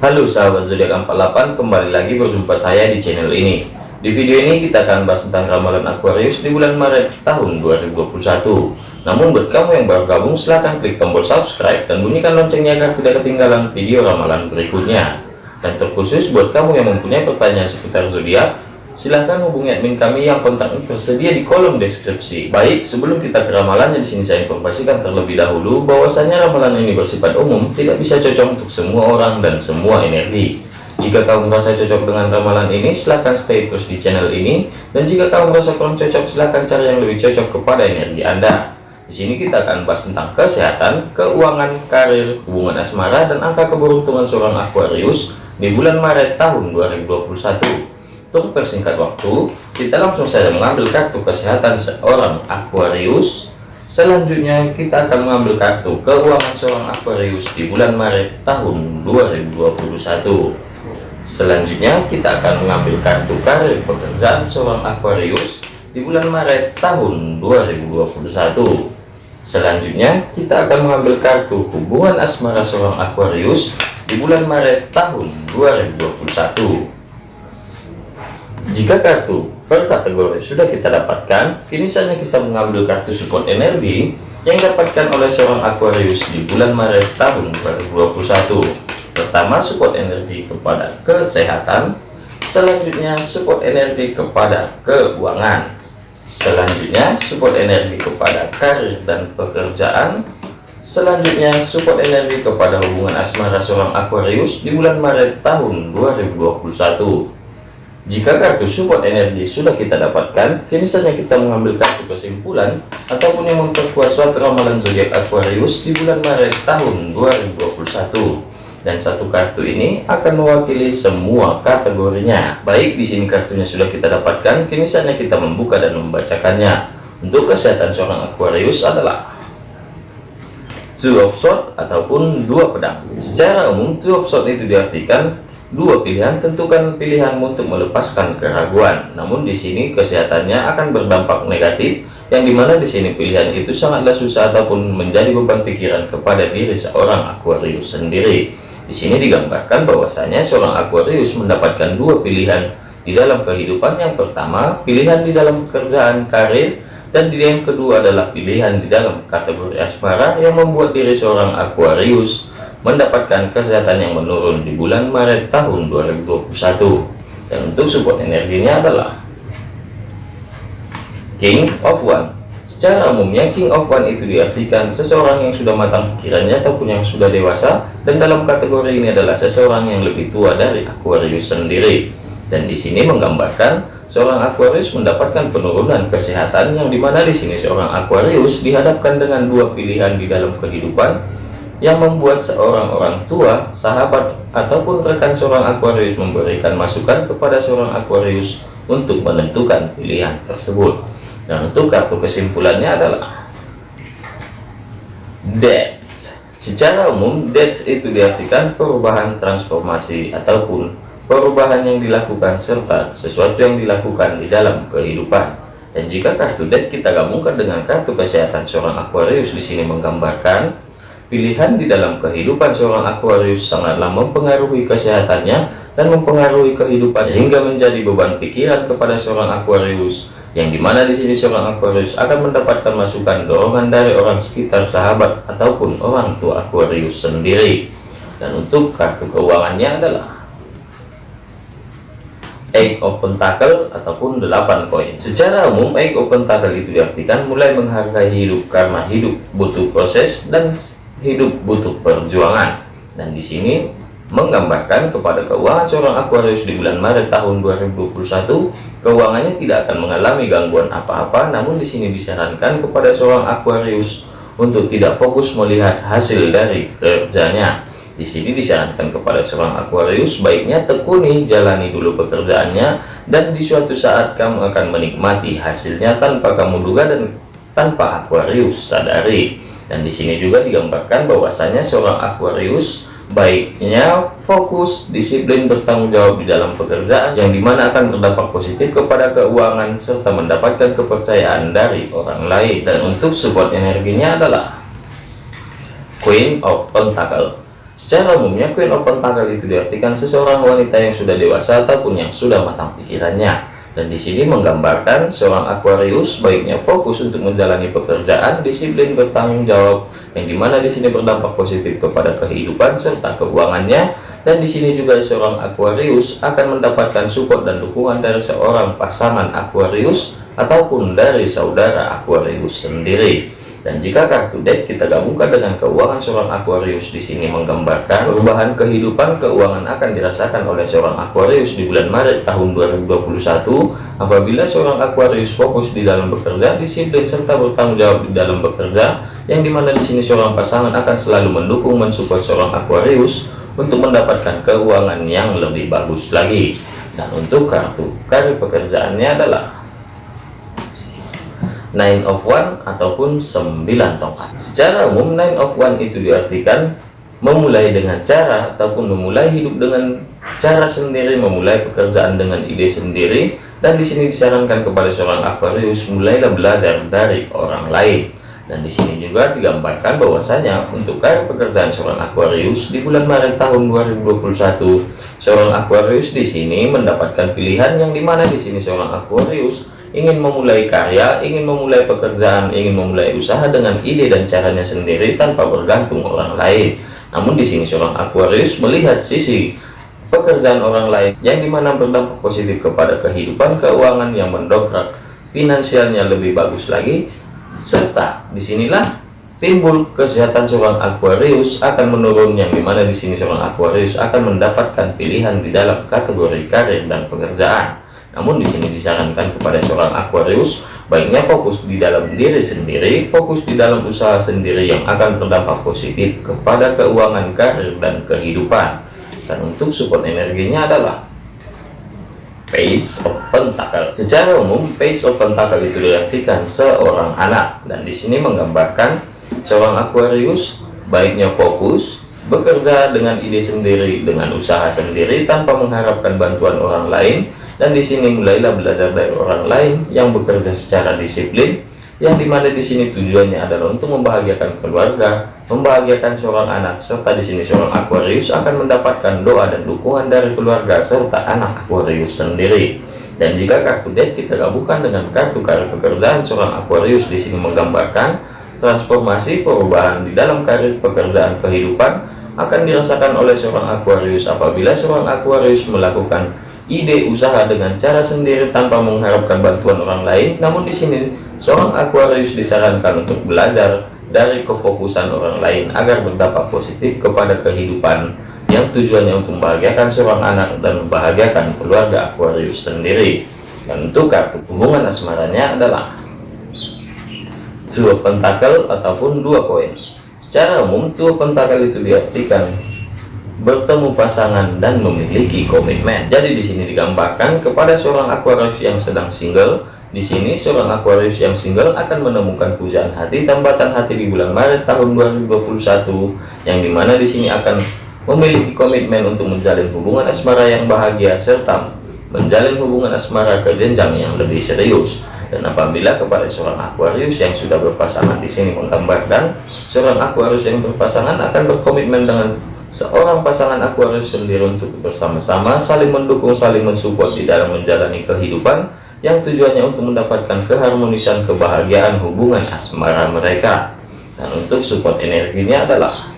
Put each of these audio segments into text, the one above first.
Halo sahabat zodiak 48 kembali lagi berjumpa saya di channel ini. Di video ini kita akan bahas tentang ramalan Aquarius di bulan Maret tahun 2021 namun buat kamu yang baru gabung silahkan klik tombol subscribe dan bunyikan loncengnya agar tidak ketinggalan video ramalan berikutnya. Dan terkhusus buat kamu yang mempunyai pertanyaan seputar zodiak silahkan hubungi admin kami yang kontaknya tersedia di kolom deskripsi. Baik, sebelum kita ke ramalannya di sini saya informasikan terlebih dahulu bahwasanya ramalan ini bersifat umum, tidak bisa cocok untuk semua orang dan semua energi. Jika kamu merasa cocok dengan ramalan ini, silahkan stay terus di channel ini. Dan jika kamu merasa kurang cocok, silahkan cari yang lebih cocok kepada energi Anda. Di sini kita akan bahas tentang kesehatan, keuangan, karir, hubungan asmara, dan angka keberuntungan seorang Aquarius di bulan Maret tahun 2021. Untuk persingkat waktu, kita langsung saja mengambil kartu kesehatan seorang Aquarius. Selanjutnya, kita akan mengambil kartu keuangan seorang Aquarius di bulan Maret tahun 2021. Selanjutnya, kita akan mengambil kartu karir pekerjaan seorang Aquarius di bulan Maret tahun 2021. Selanjutnya, kita akan mengambil kartu hubungan asmara seorang Aquarius di bulan Maret tahun 2021. Jika kartu per kategori sudah kita dapatkan, kini saatnya kita mengambil kartu support energi yang dapatkan oleh seorang Aquarius di bulan Maret tahun 2021. Pertama, support energi kepada kesehatan. Selanjutnya, support energi kepada keuangan. Selanjutnya, support energi kepada karir dan pekerjaan. Selanjutnya, support energi kepada hubungan asmara seorang Aquarius di bulan Maret tahun 2021. Jika kartu support energi sudah kita dapatkan, kini saatnya kita mengambil kartu kesimpulan ataupun yang memperkuat suatu ramalan zodiak Aquarius di bulan Maret tahun 2021. Dan satu kartu ini akan mewakili semua kategorinya. Baik, di sini kartunya sudah kita dapatkan, kini saatnya kita membuka dan membacakannya. Untuk kesehatan seorang Aquarius adalah Two of Swords ataupun dua pedang. Secara umum, Two of Swords itu diartikan dua pilihan tentukan pilihanmu untuk melepaskan keraguan. Namun di sini kesehatannya akan berdampak negatif yang di mana di sini pilihan itu sangatlah susah ataupun menjadi beban pikiran kepada diri seorang Aquarius sendiri. Di sini digambarkan bahwasanya seorang Aquarius mendapatkan dua pilihan. Di dalam kehidupan yang pertama pilihan di dalam pekerjaan karir dan di yang kedua adalah pilihan di dalam kategori asmara yang membuat diri seorang Aquarius mendapatkan kesehatan yang menurun di bulan Maret tahun 2021 dan untuk support energinya adalah King of One. Secara umumnya King of One itu diartikan seseorang yang sudah matang pikirannya ataupun yang sudah dewasa dan dalam kategori ini adalah seseorang yang lebih tua dari Aquarius sendiri. Dan di sini menggambarkan seorang Aquarius mendapatkan penurunan kesehatan yang di mana di sini seorang Aquarius dihadapkan dengan dua pilihan di dalam kehidupan yang membuat seorang orang tua, sahabat, ataupun rekan seorang Aquarius memberikan masukan kepada seorang Aquarius untuk menentukan pilihan tersebut. Dan untuk kartu kesimpulannya adalah Death. Secara umum, death itu diartikan perubahan transformasi ataupun perubahan yang dilakukan serta sesuatu yang dilakukan di dalam kehidupan. Dan jika kartu death kita gabungkan dengan kartu kesehatan seorang Aquarius di sini menggambarkan Pilihan di dalam kehidupan seorang Aquarius sangatlah mempengaruhi kesehatannya dan mempengaruhi kehidupan hingga menjadi beban pikiran kepada seorang Aquarius yang di mana di sini seorang Aquarius akan mendapatkan masukan dorongan dari orang sekitar sahabat ataupun orang tua Aquarius sendiri. Dan untuk kartu keuangannya adalah Eight of Pentacle ataupun 8 koin. Secara umum Eight of Pentacle itu diartikan mulai menghargai hidup karena hidup butuh proses dan hidup butuh perjuangan. Dan di sini menggambarkan kepada keuangan seorang Aquarius di bulan Maret tahun 2021 keuangannya tidak akan mengalami gangguan apa-apa namun di sini disarankan kepada seorang Aquarius untuk tidak fokus melihat hasil dari kerjanya. Di sini disarankan kepada seorang Aquarius baiknya tekuni jalani dulu pekerjaannya dan di suatu saat kamu akan menikmati hasilnya tanpa kamu duga dan tanpa Aquarius sadari dan di sini juga digambarkan bahwasanya seorang Aquarius baiknya fokus disiplin bertanggung jawab di dalam pekerjaan yang di mana akan berdampak positif kepada keuangan serta mendapatkan kepercayaan dari orang lain dan untuk support energinya adalah Queen of Pentacle Secara umumnya Queen of Pentacle itu diartikan seseorang wanita yang sudah dewasa ataupun yang sudah matang pikirannya. Dan di sini menggambarkan seorang Aquarius baiknya fokus untuk menjalani pekerjaan, disiplin bertanggung jawab, yang di mana di sini berdampak positif kepada kehidupan serta keuangannya. Dan di sini juga seorang Aquarius akan mendapatkan support dan dukungan dari seorang pasangan Aquarius ataupun dari saudara Aquarius sendiri. Dan jika kartu deck kita gabungkan dengan keuangan seorang Aquarius di sini menggambarkan perubahan kehidupan keuangan akan dirasakan oleh seorang Aquarius di bulan Maret tahun 2021 apabila seorang Aquarius fokus di dalam bekerja, disiplin serta bertanggung jawab di dalam bekerja, yang di mana di sini seorang pasangan akan selalu mendukung mensupport seorang Aquarius untuk mendapatkan keuangan yang lebih bagus lagi. Dan untuk kartu karir pekerjaannya adalah nine of one ataupun sembilan tongkat. Secara umum nine of one itu diartikan memulai dengan cara ataupun memulai hidup dengan cara sendiri memulai pekerjaan dengan ide sendiri dan di sini disarankan kepada seorang Aquarius mulailah belajar dari orang lain. Dan di sini juga digambarkan bahwasanya untuk karir pekerjaan seorang Aquarius di bulan Maret tahun 2021 seorang Aquarius di sini mendapatkan pilihan yang di mana di sini seorang Aquarius ingin memulai karya, ingin memulai pekerjaan, ingin memulai usaha dengan ide dan caranya sendiri tanpa bergantung orang lain. Namun di sini seorang Aquarius melihat sisi pekerjaan orang lain yang di mana berdampak positif kepada kehidupan keuangan yang mendongkrak finansialnya lebih bagus lagi, serta di sinilah timbul kesehatan seorang Aquarius akan menurun yang di mana di sini seorang Aquarius akan mendapatkan pilihan di dalam kategori karir dan pekerjaan namun di sini disarankan kepada seorang Aquarius baiknya fokus di dalam diri sendiri, fokus di dalam usaha sendiri yang akan berdampak positif kepada keuangan karir dan kehidupan. Dan untuk support energinya adalah Page of Pentacle. Secara umum, Page of Pentacle itu diartikan seorang anak dan di sini menggambarkan seorang Aquarius baiknya fokus bekerja dengan ide sendiri, dengan usaha sendiri tanpa mengharapkan bantuan orang lain dan di sini mulailah belajar dari orang lain yang bekerja secara disiplin yang di mana di sini tujuannya adalah untuk membahagiakan keluarga, membahagiakan seorang anak, serta di sini seorang Aquarius akan mendapatkan doa dan dukungan dari keluarga serta anak Aquarius sendiri. Dan jika kartu deck kita gabungkan dengan kartu karir pekerjaan seorang Aquarius di sini menggambarkan transformasi perubahan di dalam karir pekerjaan kehidupan akan dirasakan oleh seorang Aquarius apabila seorang Aquarius melakukan ide usaha dengan cara sendiri tanpa mengharapkan bantuan orang lain. Namun di sini seorang Aquarius disarankan untuk belajar dari kefokusan orang lain agar berdampak positif kepada kehidupan yang tujuannya untuk membahagiakan seorang anak dan membahagiakan keluarga Aquarius sendiri. Dan untuk kartu hubungan asmaranya adalah dua pentakel ataupun dua koin. Secara umum, dua pentakel itu diartikan bertemu pasangan dan memiliki komitmen. Jadi di sini digambarkan kepada seorang Aquarius yang sedang single. Di sini seorang Aquarius yang single akan menemukan pujaan hati, tambatan hati di bulan Maret tahun 2021 yang di mana di sini akan memiliki komitmen untuk menjalin hubungan asmara yang bahagia serta menjalin hubungan asmara ke jenjang yang lebih serius. Dan apabila kepada seorang Aquarius yang sudah berpasangan di sini menggambarkan seorang Aquarius yang berpasangan akan berkomitmen dengan seorang pasangan Aquarius sendiri untuk bersama-sama saling mendukung saling mensupport di dalam menjalani kehidupan yang tujuannya untuk mendapatkan keharmonisan kebahagiaan hubungan asmara mereka. Dan untuk support energinya adalah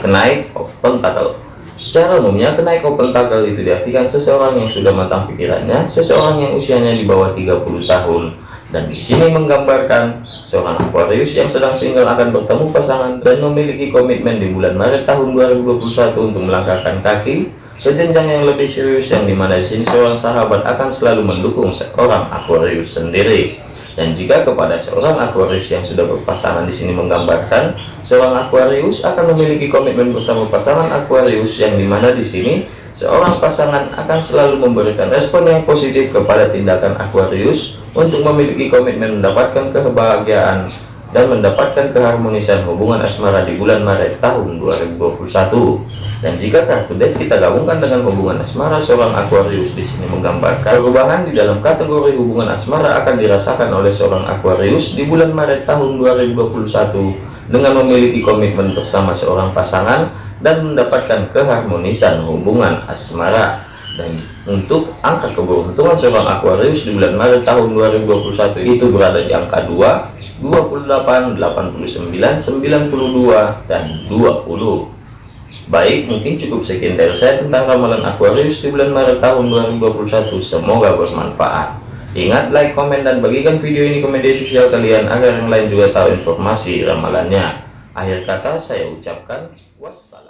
kenaik of pentacle secara umumnya kenaik of pentacle itu diartikan seseorang yang sudah matang pikirannya seseorang yang usianya di bawah 30 tahun. Dan di sini menggambarkan Seorang Aquarius yang sedang single akan bertemu pasangan dan memiliki komitmen di bulan Maret tahun 2021 untuk melangkahkan kaki ke jenjang yang lebih serius yang di mana di sini seorang sahabat akan selalu mendukung seorang Aquarius sendiri. Dan jika kepada seorang Aquarius yang sudah berpasangan di sini menggambarkan seorang Aquarius akan memiliki komitmen bersama pasangan Aquarius yang di mana di sini seorang pasangan akan selalu memberikan respon yang positif kepada tindakan Aquarius untuk memiliki komitmen mendapatkan kebahagiaan dan mendapatkan keharmonisan hubungan asmara di bulan Maret tahun 2021. Dan jika kartu deck kita gabungkan dengan hubungan asmara seorang Aquarius di sini menggambarkan perubahan di dalam kategori hubungan asmara akan dirasakan oleh seorang Aquarius di bulan Maret tahun 2021 dengan memiliki komitmen bersama seorang pasangan dan mendapatkan keharmonisan hubungan asmara dan untuk angka keberuntungan seorang Aquarius di bulan Maret tahun 2021 itu berada di angka 2 28 89 92 dan 20 Baik, mungkin cukup sekian dari saya tentang ramalan Aquarius di bulan Maret tahun 2021. Semoga bermanfaat. Ingat, like, komen, dan bagikan video ini ke media sosial kalian agar yang lain juga tahu informasi ramalannya. Akhir kata saya ucapkan wassalam.